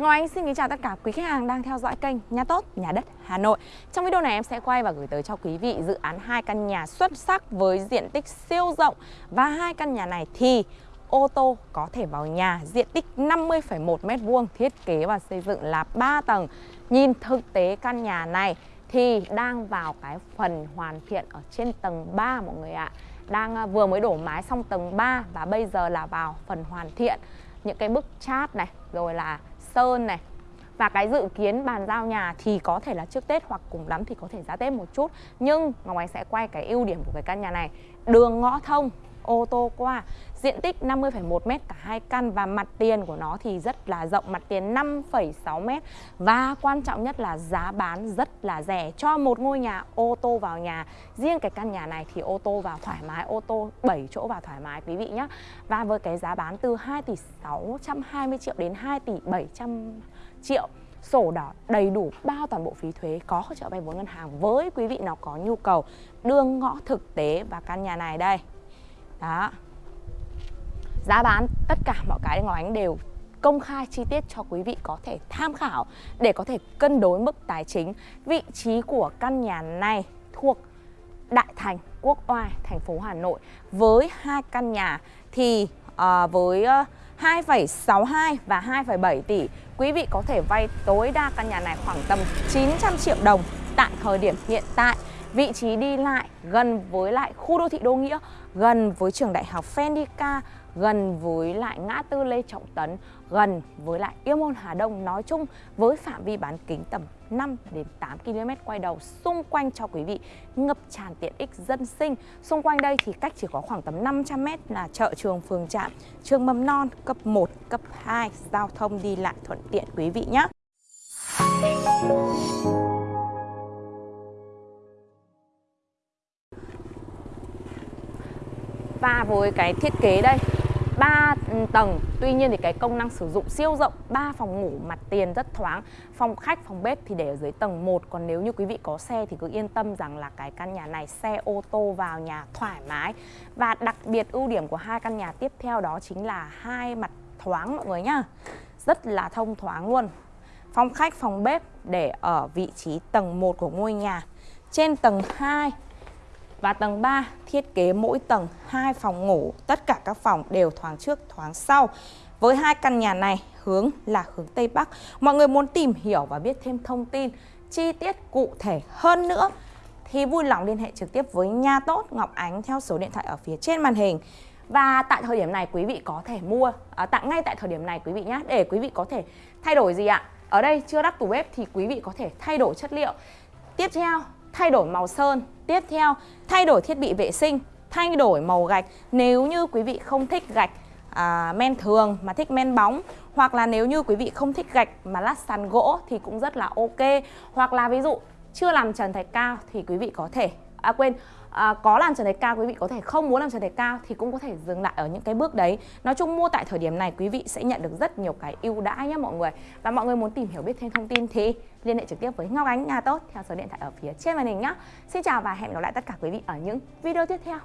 Ngọc anh xin kính chào tất cả quý khách hàng đang theo dõi kênh Nhà Tốt, Nhà Đất Hà Nội. Trong video này em sẽ quay và gửi tới cho quý vị dự án hai căn nhà xuất sắc với diện tích siêu rộng. Và hai căn nhà này thì ô tô có thể vào nhà diện tích 50,1 m2 thiết kế và xây dựng là 3 tầng. Nhìn thực tế căn nhà này thì đang vào cái phần hoàn thiện ở trên tầng 3 mọi người ạ. Đang ờ, vừa mới đổ mái xong tầng 3 và bây giờ là vào phần hoàn thiện những cái bức chát này rồi là sơn này. Và cái dự kiến bàn giao nhà thì có thể là trước Tết hoặc cùng lắm thì có thể ra Tết một chút. Nhưng Ngọc Ánh sẽ quay cái ưu điểm của cái căn nhà này. Đường ngõ thông, ô tô qua. Diện tích 50,1 m cả hai căn và mặt tiền của nó thì rất là rộng Mặt tiền 5,6 m Và quan trọng nhất là giá bán rất là rẻ. Cho một ngôi nhà ô tô vào nhà Riêng cái căn nhà này thì ô tô vào thoải mái Ô tô 7 chỗ vào thoải mái quý vị nhé Và với cái giá bán từ 2 tỷ 620 triệu đến 2 tỷ 700 triệu sổ đỏ đầy đủ bao toàn bộ phí thuế có hỗ trợ vay vốn ngân hàng với quý vị nào có nhu cầu đường ngõ thực tế và căn nhà này đây đó. Giá bán tất cả mọi cái Ngọc Ánh đều công khai chi tiết cho quý vị có thể tham khảo để có thể cân đối mức tài chính. Vị trí của căn nhà này thuộc Đại Thành, Quốc Oai, thành phố Hà Nội. Với hai căn nhà thì à, với ờ, uh, 2,62 và 2,7 tỷ quý vị có thể vay tối đa căn nhà này khoảng tầm 900 triệu đồng tại thời điểm hiện tại vị trí đi lại gần với lại khu đô thị Đô Nghĩa, gần với trường đại học Fendica, gần với lại ngã tư Lê Trọng Tấn, gần với lại Yêu Môn Hà Đông nói chung với phạm vi bán kính tầm 5 đến 8 km quay đầu xung quanh cho quý vị ngập tràn tiện ích dân sinh. Xung quanh đây thì cách chỉ có khoảng tầm 500 m là chợ trường phường trạm, trường mầm non cấp 1, cấp 2, giao thông đi lại thuận tiện quý vị nhé. Và với cái thiết kế đây. 3 ừ, tầng. Tuy nhiên thì cái công năng sử dụng siêu rộng 3 phòng ngủ mặt tiền rất thoáng Phòng khách, phòng bếp thì để ở dưới tầng 1 Còn nếu như quý vị có xe thì cứ yên tâm rằng là cái căn nhà này xe ô tô vào nhà thoải mái. Và đặc biệt ưu điểm của hai căn nhà tiếp theo đó chính là hai mặt thoáng mọi người nhá. Rất là thông thoáng luôn. Phòng khách, phòng bếp để ở vị trí tầng 1 của ngôi nhà. Trên tầng 2 và tầng 3 thiết kế mỗi tầng hai phòng ngủ, tất cả các phòng đều thoáng trước thoáng sau. Với hai căn nhà này hướng là hướng Tây Bắc. Mọi người muốn tìm hiểu và biết thêm thông tin chi tiết cụ thể hơn nữa thì vui lòng liên hệ trực tiếp với Nha Tốt Ngọc Ánh theo số điện thoại ở phía trên màn hình. Và tại thời điểm này quý vị có thể mua à, tặng ngay tại thời điểm này quý vị nhé để quý vị có thể thay đổi gì ạ? Ở đây chưa đắp tủ bếp thì quý vị có thể thay đổi chất liệu. Tiếp theo thay đổi màu sơn. Tiếp theo, thay đổi thiết bị vệ sinh, thay đổi màu gạch. Nếu như quý vị không thích gạch à, men thường mà thích men bóng hoặc là nếu như quý vị không thích gạch mà lát sàn gỗ thì cũng rất là ok. Hoặc là ví dụ chưa làm trần thạch cao thì quý vị có thể à quên. À, có làm trần thạch cao quý vị có thể không muốn làm trần thạch cao thì cũng có thể dừng lại ở những cái bước đấy. Nói chung mua tại thời điểm này quý vị sẽ nhận được rất nhiều cái ưu đãi nhé mọi người. Và mọi người muốn tìm hiểu biết thêm thông tin thì liên hệ trực tiếp với Ngọc Ánh nhà tốt theo số điện thoại ở phía trên màn hình nhé Xin chào và hẹn gặp lại tất cả quý vị ở những video tiếp theo.